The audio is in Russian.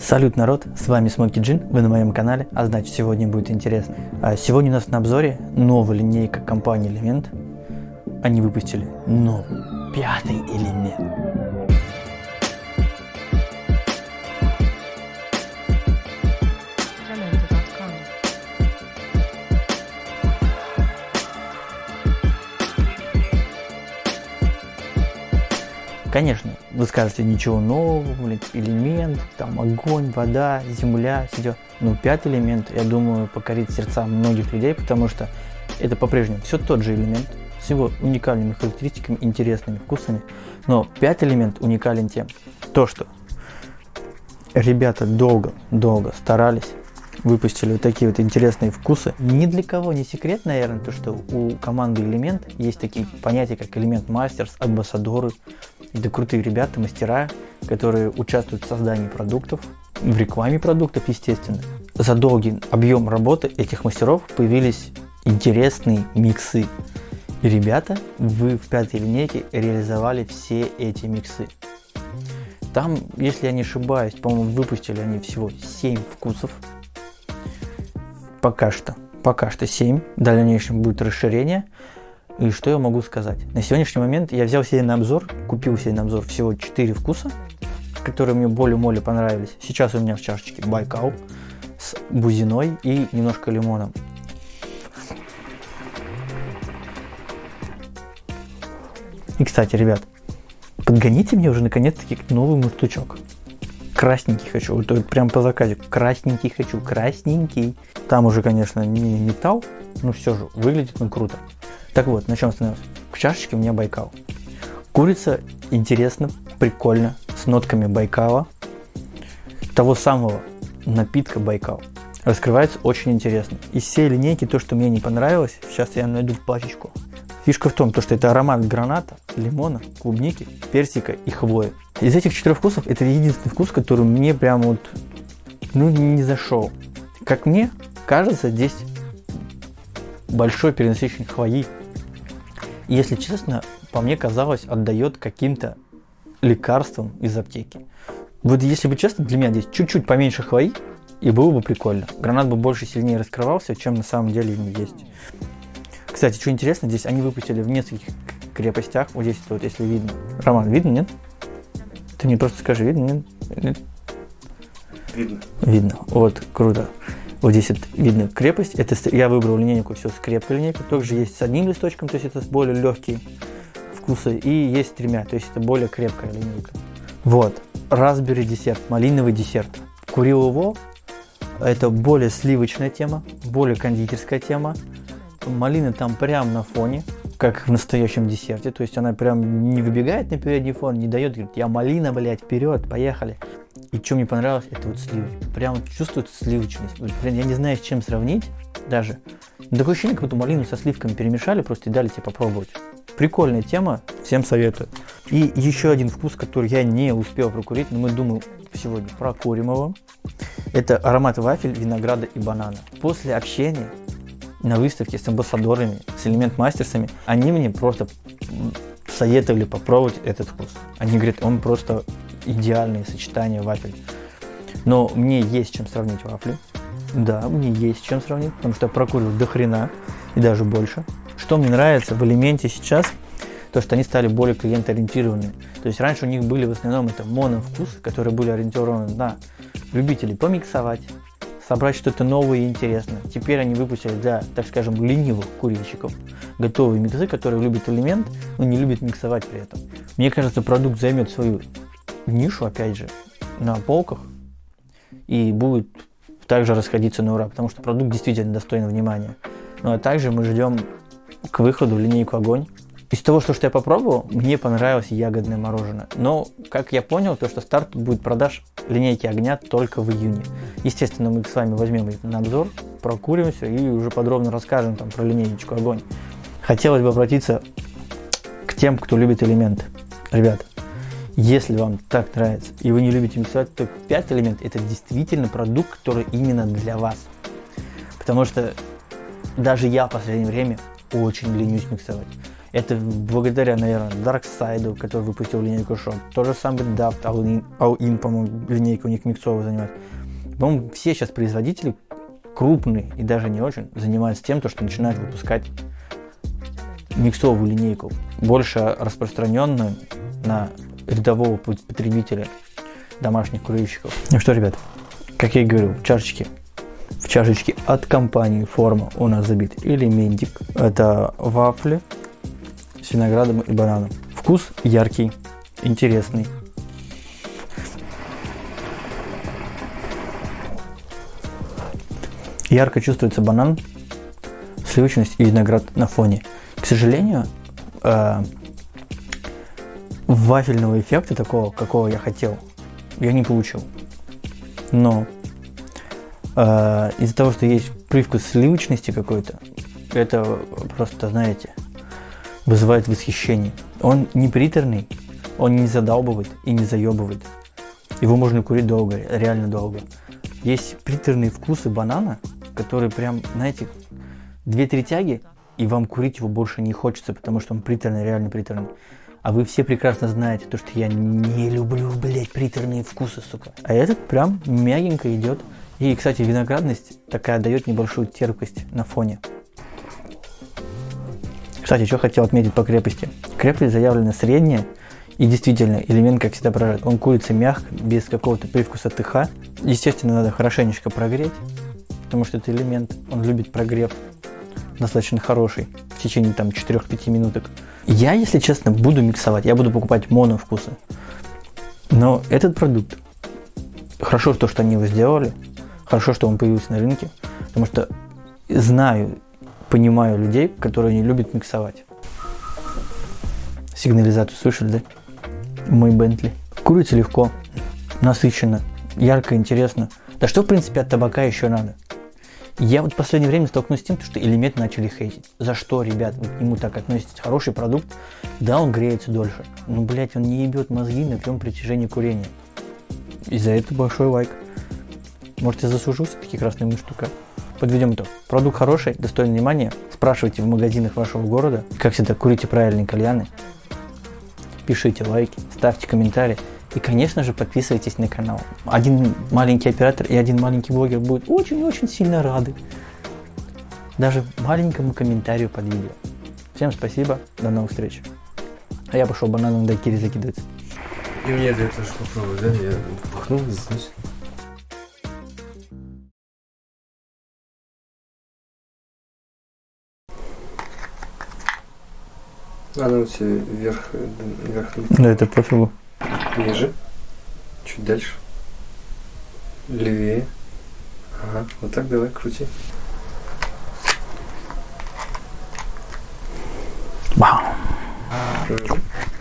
Салют, народ! С вами Смоки Джин, вы на моем канале, а значит сегодня будет интересно. А сегодня у нас на обзоре новая линейка компании Element. Они выпустили новый, пятый элемент. Конечно, вы скажете, ничего нового, блин, элемент, там огонь, вода, земля, все. Но пятый элемент, я думаю, покорит сердца многих людей, потому что это по-прежнему все тот же элемент, с его уникальными характеристиками, интересными вкусами. Но пятый элемент уникален тем, то что ребята долго-долго старались, выпустили вот такие вот интересные вкусы. Ни для кого не секрет, наверное, то, что у команды Элемент есть такие понятия, как Элемент Мастерс, амбассадоры. Это крутые ребята, мастера, которые участвуют в создании продуктов, в рекламе продуктов, естественно. За долгий объем работы этих мастеров появились интересные миксы. И ребята, вы в пятой линейке реализовали все эти миксы. Там, если я не ошибаюсь, по-моему, выпустили они всего 7 вкусов. Пока что. Пока что 7. В дальнейшем будет расширение. И что я могу сказать? На сегодняшний момент я взял себе на обзор, купил себе на обзор всего 4 вкуса, которые мне более-молее понравились. Сейчас у меня в чашечке Байкал с бузиной и немножко лимоном. И, кстати, ребят, подгоните мне уже наконец-таки новый мундштучок. Красненький хочу, прям по заказу. Красненький хочу, красненький. Там уже, конечно, не металл, но все же выглядит он круто. Так вот, на чем остановился? В чашечке у меня Байкал. Курица интересно, прикольно, с нотками Байкала. Того самого напитка Байкал. Раскрывается очень интересно. Из всей линейки то, что мне не понравилось, сейчас я найду пачечку. Фишка в том, то, что это аромат граната, лимона, клубники, персика и хвои. Из этих четырех вкусов это единственный вкус, который мне прям вот ну, не зашел. Как мне кажется, здесь большой перенасыщенный хвои. Если честно, по мне казалось, отдает каким-то лекарством из аптеки. Вот если бы честно, для меня здесь чуть-чуть поменьше хвои, и было бы прикольно. Гранат бы больше сильнее раскрывался, чем на самом деле он есть. Кстати, что интересно, здесь они выпустили в нескольких крепостях. Вот здесь вот, если видно. Роман, видно, нет? Ты мне просто скажи, видно, нет? Нет? Видно. Видно. Вот, круто. Вот здесь вот видно крепость. Это я выбрал линейку все с крепкой линейкой. Также есть с одним листочком, то есть это более легкие вкусы. И есть с тремя, то есть это более крепкая линейка. Вот. Raspberry десерт, малиновый десерт. Курил его. Это более сливочная тема, более кондитерская тема. Малина там прям на фоне, как в настоящем десерте. То есть она прям не выбегает на передний фон, не дает, говорит, я малина, блядь, вперед, поехали. И что мне понравилось, это вот сливы. Прям чувствуется сливочность. Прям я не знаю, с чем сравнить даже. Но такое ощущение, как будто малину со сливками перемешали, просто и дали тебе попробовать. Прикольная тема, всем советую. И еще один вкус, который я не успел прокурить, но мы думаем сегодня прокурим его. Это аромат вафель, винограда и банана. После общения на выставке с амбассадорами, с элемент мастерсами, они мне просто советовали попробовать этот вкус. Они говорят, он просто идеальное сочетание вафель. Но мне есть чем сравнить вафли. Да, мне есть чем сравнить, потому что я прокурил до хрена и даже больше. Что мне нравится в элементе сейчас, то что они стали более клиентоориентированными. То есть раньше у них были в основном это моновкусы, которые были ориентированы на любителей помиксовать, собрать что-то новое и интересное. Теперь они выпустили для, так скажем, ленивых курильщиков готовые миксы, которые любят элемент, но не любят миксовать при этом. Мне кажется, продукт займет свою нишу, опять же, на полках и будет также расходиться на ура, потому что продукт действительно достоин внимания. Ну а также мы ждем к выходу линейку огонь. Из того, что, что я попробовал, мне понравилось ягодное мороженое. Но, как я понял, то, что старт будет продаж линейки огня только в июне. Естественно, мы с вами возьмем их на обзор, прокурим все и уже подробно расскажем там про линейку огонь. Хотелось бы обратиться к тем, кто любит элементы. Ребят, если вам так нравится и вы не любите миксовать, то 5 элемент это действительно продукт, который именно для вас. Потому что даже я в последнее время очень ленюсь миксовать. Это благодаря, наверное, Darkside, который выпустил линейку Shop. То же самое Daft, All-In, All-In по-моему, линейка у них миксовая занимает. По-моему, все сейчас производители крупные и даже не очень занимаются тем, то, что начинают выпускать миксовую линейку, больше распространенную на рядового потребителя домашних курильщиков. Ну что, ребят, как я и говорил, в чашечке, в чашечке от компании Форма у нас забит элементик. Это вафли с виноградом и бананом. Вкус яркий, интересный. Ярко чувствуется банан, сливочность и виноград на фоне. К сожалению, э, вафельного эффекта такого, какого я хотел, я не получил. Но э, из-за того, что есть привкус сливочности какой-то, это просто, знаете, вызывает восхищение. Он не приторный, он не задалбывает и не заебывает. Его можно курить долго, реально долго. Есть приторные вкусы банана, которые прям, знаете, две-три тяги, и вам курить его больше не хочется, потому что он приторный, реально приторный. А вы все прекрасно знаете, то, что я не люблю, блядь, приторные вкусы, сука. А этот прям мягенько идет. И, кстати, виноградность такая дает небольшую терпкость на фоне. Кстати, что хотел отметить по крепости. Крепость заявлена средняя. И действительно, элемент, как всегда, поражает. Он куется мягко, без какого-то привкуса ТХ. Естественно, надо хорошенечко прогреть, потому что это элемент, он любит прогрев достаточно хороший течение там 4-5 минуток. Я, если честно, буду миксовать, я буду покупать моновкусы. Но этот продукт, хорошо то, что они его сделали, хорошо, что он появился на рынке, потому что знаю, понимаю людей, которые не любят миксовать. Сигнализацию слышали, да? Мой Бентли. Курица легко, насыщенно, ярко, интересно. Да что, в принципе, от табака еще надо? Я вот в последнее время столкнулся с тем, что элементы начали хейтить. За что, ребят, вы к нему так относитесь? Хороший продукт, да, он греется дольше. Но, блядь, он не ебет мозги на всем притяжении курения. И за это большой лайк. Может, я заслужил все-таки муштука. Подведем итог. Продукт хороший, достойный внимания. Спрашивайте в магазинах вашего города. Как всегда, курите правильные кальяны. Пишите лайки, ставьте комментарии. И, конечно же, подписывайтесь на канал. Один маленький оператор и один маленький блогер будут очень-очень сильно рады. Даже маленькому комментарию под видео. Всем спасибо, до новых встреч. А я пошел бананом дайкири закидываться. И мне это тоже попробовать, да? Я пахнул, вкус. А ну тебе вверх, вверх, Да это пофигу. Ниже, чуть дальше, левее. Ага, вот так давай, крути. Вау. Мгм.